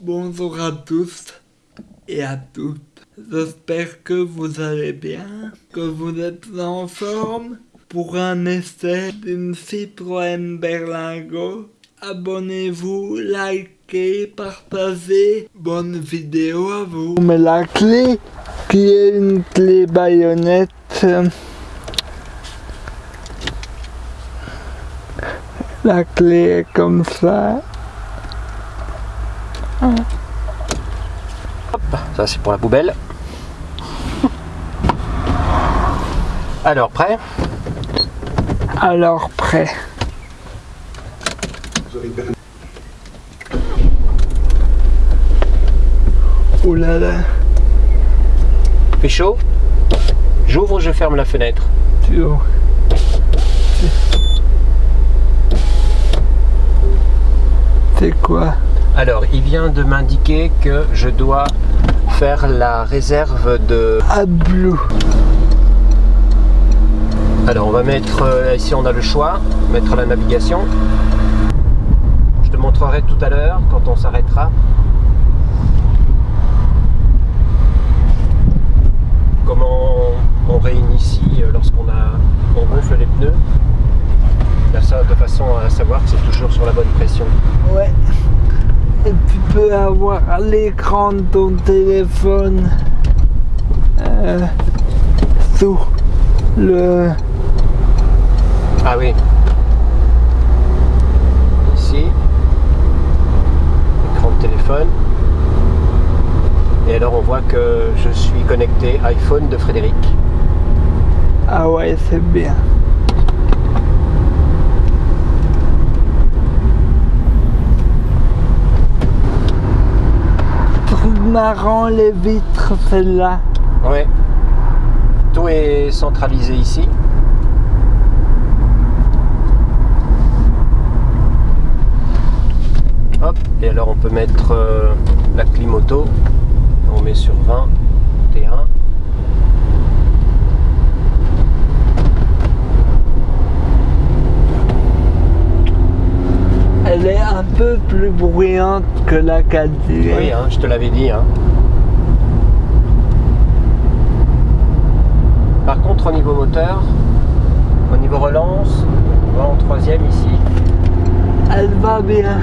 Bonjour à tous et à toutes. J'espère que vous allez bien, que vous êtes en forme pour un essai d'une Citroën Berlingo. Abonnez-vous, likez, partagez. Bonne vidéo à vous. Mais la clé, qui est une clé baïonnette, la clé est comme ça. Hop, ça c'est pour la poubelle. Alors, prêt? Alors prêt. Oh là là, Fait chaud? J'ouvre, je ferme la fenêtre. tu vois. C'est quoi? Alors, il vient de m'indiquer que je dois faire la réserve de... À blue. Alors, on va mettre... euh, ici, on a le choix. Mettre la navigation. Je te montrerai tout à l'heure quand on s'arrêtera. Comment on réinitie euh, lorsqu'on a, on gonfle les pneus. Là, ça, de façon à savoir que c'est toujours sur la bonne pression. Ouais. Tu peux avoir l'écran de ton téléphone euh, sous le... Ah oui. Ici. Écran de téléphone. Et alors on voit que je suis connecté iPhone de Frédéric. Ah ouais, c'est bien. Marrant, les vitres, celle-là. Ouais. Tout est centralisé ici. Hop, et alors on peut mettre euh, la clim auto. On met sur 20, T1. Elle est un peu plus bruyante que la 4 Oui, hein, je te l'avais dit. hein. Par contre, au niveau moteur, au niveau relance, on va en troisième ici. Elle va bien.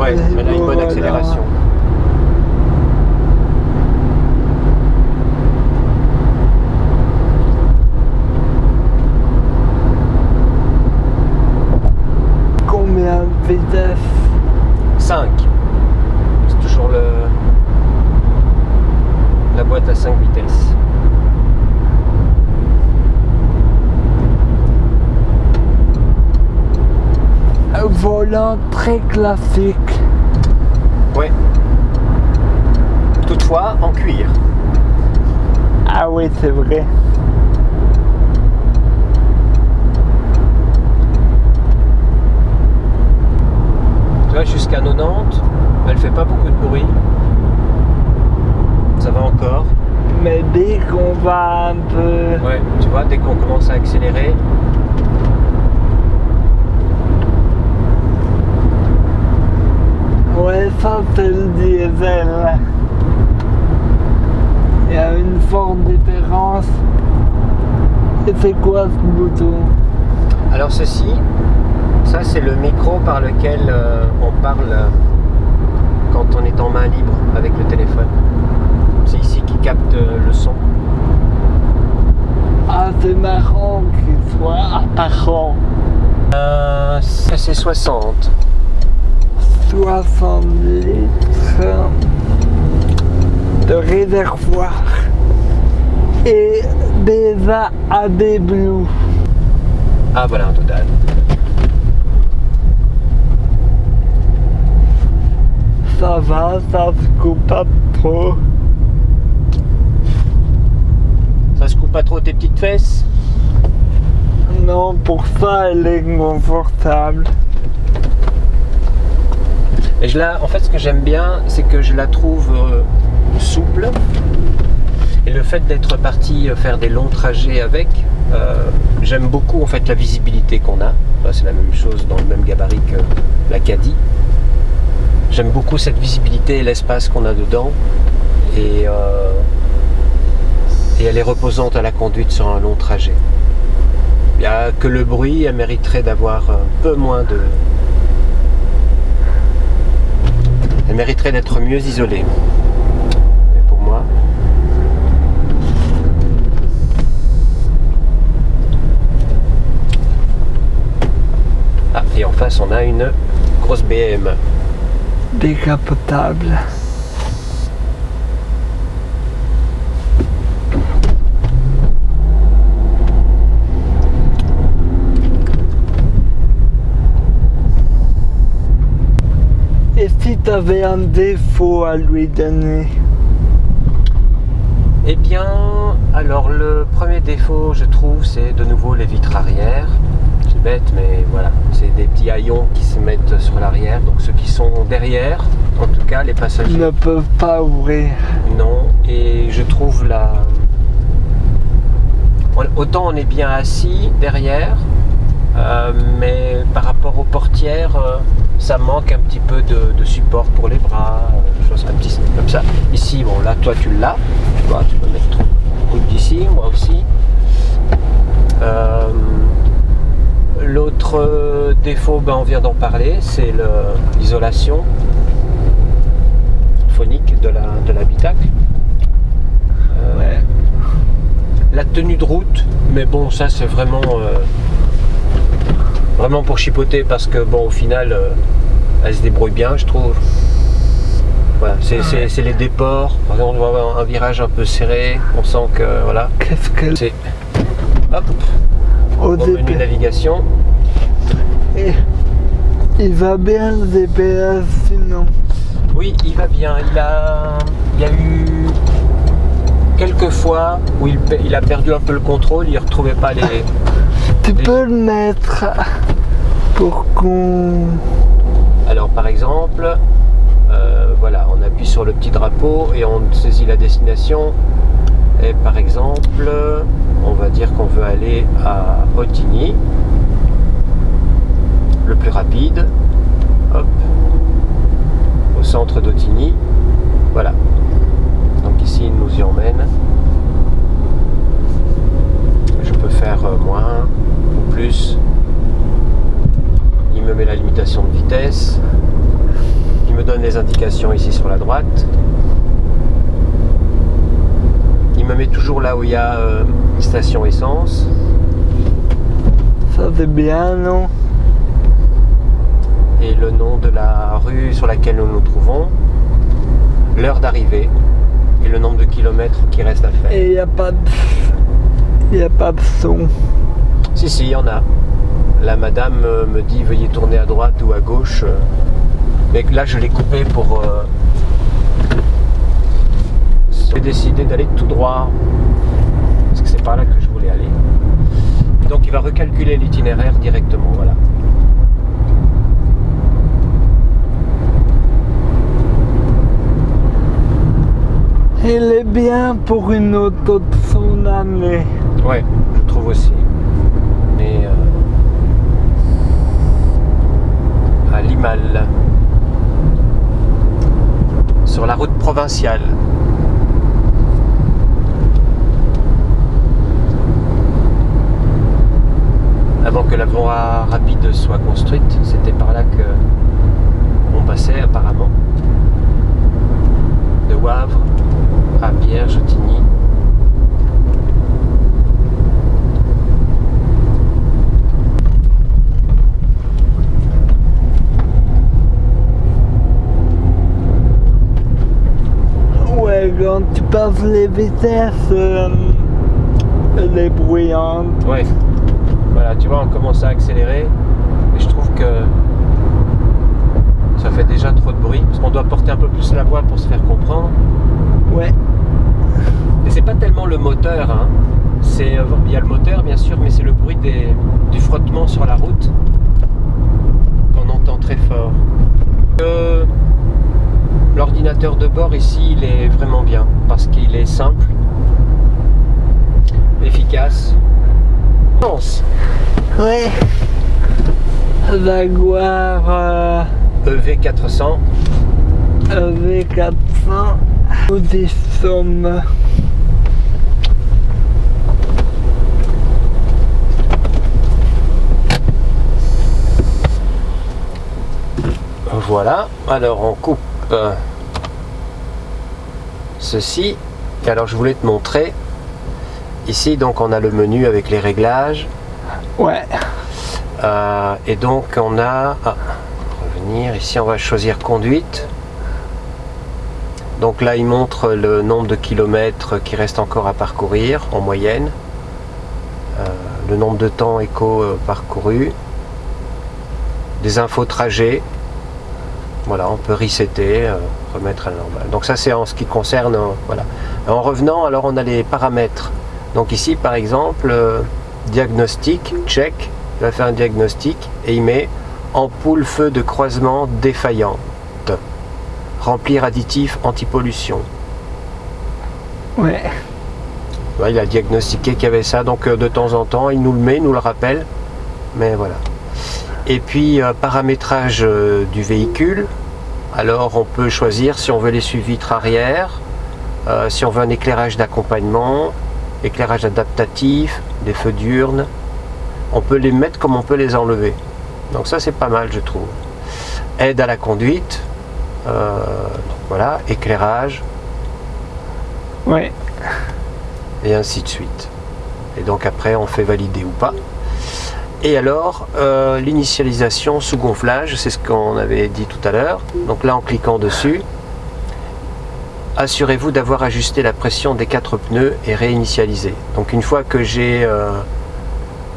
Ouais, elle a une bonne accélération. Combien de vitesse 5. C'est toujours le la boîte à 5 vitesses. Un volant très classique. Ouais. Toutefois, en cuir. Ah oui, c'est vrai. Jusqu'à 90, elle fait pas beaucoup de bruit. Ça va encore. Mais dès qu'on va un peu... Ouais, tu vois, dès qu'on commence à accélérer, Ouais, ça c'est le diesel. Il y a une forte différence. Et c'est quoi ce bouton? Alors ceci, ça c'est le micro par lequel euh, on parle euh, quand on est en main libre avec le téléphone. C'est ici qui capte euh, le son. Ah, c'est marrant qu'il soit apparent. Euh, ça c'est 60. 60 litres de réservoir. Et des Blue. Ah voilà un total. Ça va, ça se coupe pas trop. Ça se coupe pas trop tes petites fesses? Non, pour ça, elle est confortable. Et je la, en fait, ce que j'aime bien, c'est que je la trouve euh, souple. Et le fait d'être parti euh, faire des longs trajets avec, euh, j'aime beaucoup en fait la visibilité qu'on a. C'est la même chose dans le même gabarit que la Caddy. J'aime beaucoup cette visibilité et l'espace qu'on a dedans. Et, euh, et elle est reposante à la conduite sur un long trajet. Il n'y a que le bruit, elle mériterait d'avoir un peu moins de... Elle mériterait d'être mieux isolée. Mais pour moi... Ah, et en face on a une grosse BM. Décapotable. Et si tu avais un défaut à lui donner? Eh bien, alors le premier défaut, je trouve, c'est de nouveau les vitres arrière. C'est bête, mais voilà, c'est des petits haillons qui se mettent sur l'arrière. Donc ceux qui sont derrière, en tout cas, les passagers. ne peuvent pas ouvrir. Non, et je trouve la... Autant on est bien assis derrière, euh, mais par rapport aux portières, euh, ça manque un petit peu de, de support pour les bras, euh, chose un petit comme ça. Ici, bon là, toi tu l'as, tu vois, tu peux mettre ton coude d'ici, moi aussi. L'autre euh, défaut, ben, on vient d'en parler, c'est l'isolation phonique de l'habitacle. Euh, Ouais. la tenue de route, mais bon, ça c'est vraiment euh, vraiment pour chipoter parce que bon, au final, euh, elle se débrouille bien, je trouve. Voilà, c'est c'est- les déports. Par exemple, on avoir un virage un peu serré, on sent que voilà, Qu'est-ce que c'est hop, au au menu début navigation. Et Il va bien le GPS sinon. Oui, il va bien. Il a, il y a eu quelques fois où il, a perdu un peu le contrôle, il ne retrouvait pas les. Tu peux le mettre pour qu'on. Alors par exemple, euh, voilà, on appuie sur le petit drapeau et on saisit la destination. Et par exemple, on va dire qu'on veut aller à Otigny, le plus rapide. Au centre d'Otigny. Voilà. Donc ici, il nous y emmène. Je peux faire euh, moins ou plus. Il me met la limitation de vitesse. Il me donne les indications ici sur la droite. Toujours là où il y a euh, une station essence. Ça c'est bien, non? Et le nom de la rue sur laquelle nous nous trouvons, l'heure d'arrivée et le nombre de kilomètres qui reste à faire. Et il n'y a pas de. Il n'y a pas de son. Si, si, il y en a. La madame euh, me dit veuillez tourner à droite ou à gauche. Mais là, je l'ai coupé pour. euh, J'ai décidé d'aller tout droit. Parce que c'est par là que je voulais aller. Donc, il va recalculer l'itinéraire directement. Voilà. Il est bien pour une auto de son année. Ouais, je trouve aussi. Mais euh, à Limal, sur la route provinciale. Que la voie rapide soit construite, c'était par là que on passait apparemment. De Wavre à Vierge-Tigny. Ouais, quand tu passes les vitesses, euh, elle est bruyante. Ouais. Voilà, tu vois, on commence à accélérer. Et je trouve que ça fait déjà trop de bruit. Parce qu'on doit porter un peu plus la voix pour se faire comprendre. Ouais. Et c'est pas tellement le moteur. Hein. C'est, euh, il y a le moteur, bien sûr, mais c'est le bruit des, du frottement sur la route qu'on entend très fort. Euh, L'ordinateur de bord ici, il est vraiment bien. Parce qu'il est simple, efficace. Pense. Ouais. Jaguar euh, EV400. EV400, nous. Voilà, alors on coupe euh, ceci. Et alors je voulais te montrer. Ici donc on a le menu avec les réglages. Ouais. Euh, et donc on a... Ah, revenir, ici on va choisir conduite. Donc là il montre le nombre de kilomètres qui reste encore à parcourir en moyenne. Euh, le nombre de temps éco parcouru. Des infos trajet, voilà, on peut resetter, euh, remettre à la normale. Donc ça c'est en ce qui concerne, euh, voilà. En revenant, alors on a les paramètres. Donc ici par exemple, euh, diagnostic, check, il va faire un diagnostic et il met ampoule feu de croisement défaillante, remplir additif anti-pollution. Ouais. il a diagnostiqué qu'il y avait ça, donc de temps en temps il nous le met, il nous le rappelle, mais voilà. Et puis paramétrage du véhicule, alors on peut choisir si on veut les suivis vitres arrière, euh, si on veut un éclairage d'accompagnement, éclairage adaptatif, des feux diurnes. On peut les mettre comme on peut les enlever. Donc ça c'est pas mal je trouve. Aide à la conduite, euh, voilà, éclairage. Ouais. Et ainsi de suite. Et donc après on fait valider ou pas. Et alors, euh, l'initialisation sous gonflage, c'est ce qu'on avait dit tout à l'heure. Donc là, en cliquant dessus, assurez-vous d'avoir ajusté la pression des quatre pneus et réinitialisé. Donc une fois que j'ai, euh,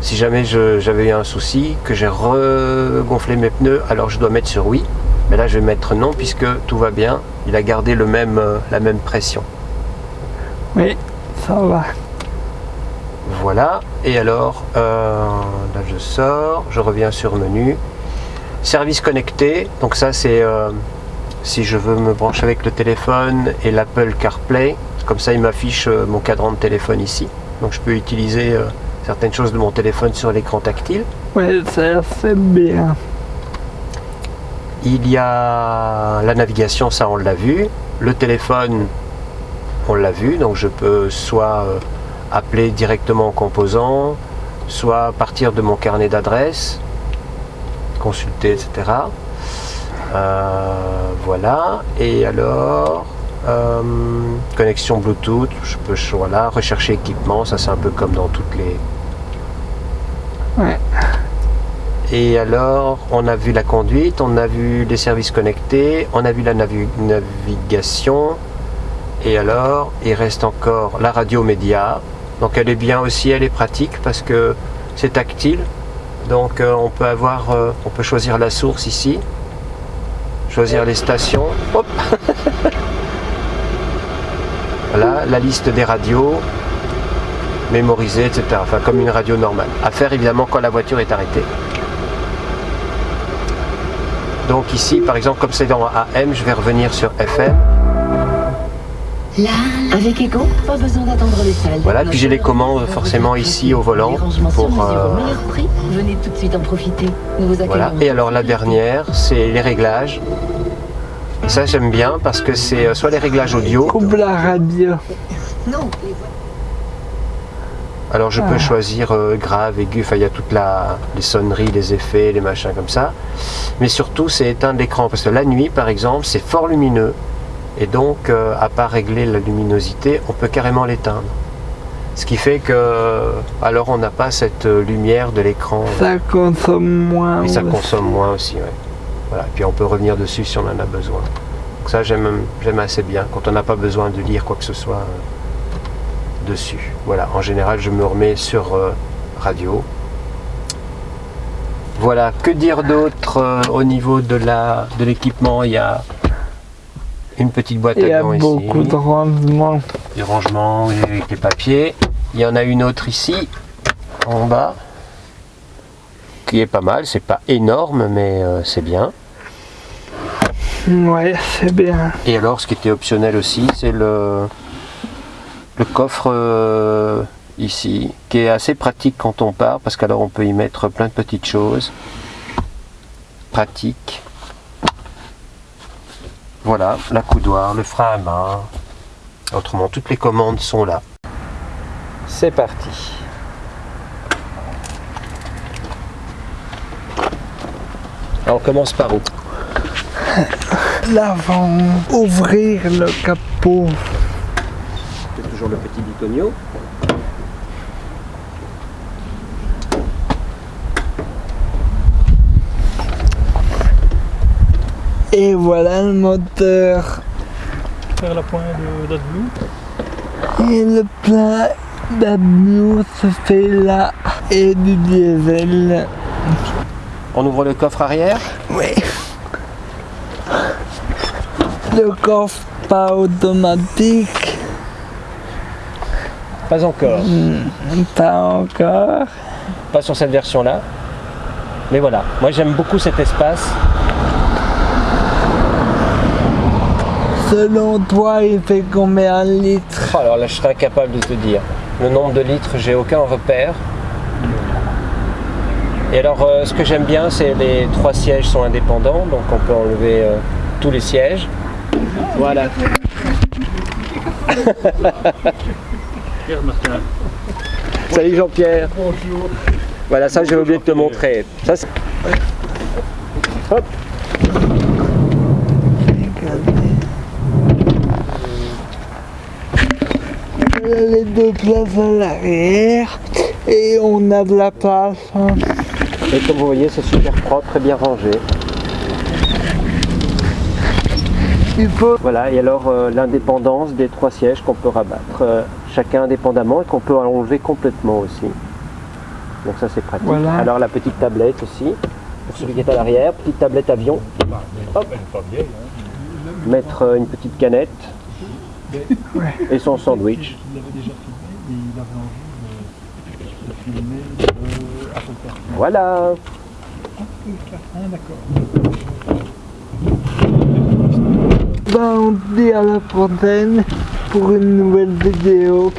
si jamais j'avais eu un souci, que j'ai regonflé mes pneus, alors je dois mettre sur oui. Mais là, je vais mettre non puisque tout va bien. Il a gardé le même, euh, la même pression. Oui, ça va. Voilà, et alors, euh, là je sors, je reviens sur menu. Service connecté, donc ça c'est si je veux me brancher avec le téléphone et l'Apple CarPlay, comme ça il m'affiche euh, mon cadran de téléphone ici. Donc je peux utiliser certaines choses de mon téléphone sur l'écran tactile. Ouais, ça c'est bien. Il y a la navigation, ça on l'a vu. Le téléphone, on l'a vu, donc je peux soit appeler directement en composant, soit partir de mon carnet d'adresses, consulter, etc. Euh, voilà, et alors, euh, connexion Bluetooth, je peux voilà, rechercher équipement, ça c'est un peu comme dans toutes les... Ouais. Et alors, on a vu la conduite, on a vu les services connectés, on a vu la navigation, et alors, il reste encore la radio média, donc elle est bien aussi, elle est pratique parce que c'est tactile. Donc euh, on peut avoir, on peut choisir la source ici, choisir les stations. Hop voilà, la liste des radios, mémoriser, etc. Enfin comme une radio normale. À faire évidemment quand la voiture est arrêtée. Donc ici, par exemple, comme c'est dans AM, je vais revenir sur FM. Là, avec Echo, pas besoin d'attendre les salles. Voilà, puis j'ai les commandes forcément ici au volant pour. Euh... prix, venez tout de suite en profiter. Nous vous voilà. Et alors la dernière, c'est les réglages. Ça j'aime bien parce que c'est euh, soit les réglages audio. Coupe la radio. Non. Alors je peux ah. choisir euh, grave, aigu, enfin il y a toutes la, les sonneries, les effets, les machins comme ça. Mais surtout c'est éteindre l'écran parce que la nuit par exemple c'est fort lumineux et donc euh, à part régler la luminosité on peut carrément l'éteindre. Ce qui fait que alors on n'a pas cette lumière de l'écran. Ça consomme moins et ça consomme moins aussi ouais. voilà. Puis on peut revenir dessus si on en a besoin. Donc ça j'aime assez bien. Quand on n'a pas besoin de lire quoi que ce soit euh, dessus. Voilà. En général je me remets sur euh, radio. Voilà. Que dire d'autre au niveau de l'équipement? Il y a une petite boîte à gants ici. Il y a beaucoup de rangements. Du rangement avec les papiers. Il y en a une autre ici, en bas, qui est pas mal. C'est pas énorme, mais euh, c'est bien. Ouais, c'est bien. Et alors, ce qui était optionnel aussi, c'est le, le coffre euh, ici, qui est assez pratique quand on part, parce qu'alors on peut y mettre plein de petites choses. Pratique. Voilà, la coudoir, le frein à main. Autrement, toutes les commandes sont là. C'est parti. Alors, on commence par où L'avant, ouvrir le capot. C'est toujours le petit bitonio. Et voilà le moteur. Faire la pointe de d'AdBlue. Et le plein d'abnous se fait là. Et du diesel. On ouvre le coffre arrière. Oui. Le coffre pas automatique. Pas encore. Pas encore. Pas sur cette version-là. Mais voilà, moi j'aime beaucoup cet espace. Selon toi, il fait combien de litres Oh, alors là, je serais incapable de te dire. Le nombre de litres, j'ai aucun repère. Et alors, euh, ce que j'aime bien, c'est les trois sièges sont indépendants, donc on peut enlever euh, tous les sièges. Voilà. Pierre Martin. Salut Jean-Pierre. Bonjour. Voilà, ça j'ai oublié de te montrer. Ça, c'est- Hop. Les deux places à l'arrière. Et on a de la place. hein. Et comme vous voyez, c'est super propre, très bien rangé. Il faut Voilà, et alors euh, l'indépendance des trois sièges qu'on peut rabattre euh, chacun indépendamment et qu'on peut enlever complètement aussi. Donc ça c'est pratique. Voilà. Alors la petite tablette aussi, pour celui qui est à l'arrière, petite tablette avion. Hop. Mettre euh, une petite canette et son sandwich. Il l'avait déjà filmé et il avait envie de, de filmer euh, Apple CarPlay. Voilà. Ah d'accord. Ben, on dit à la prochaine pour une nouvelle vidéo.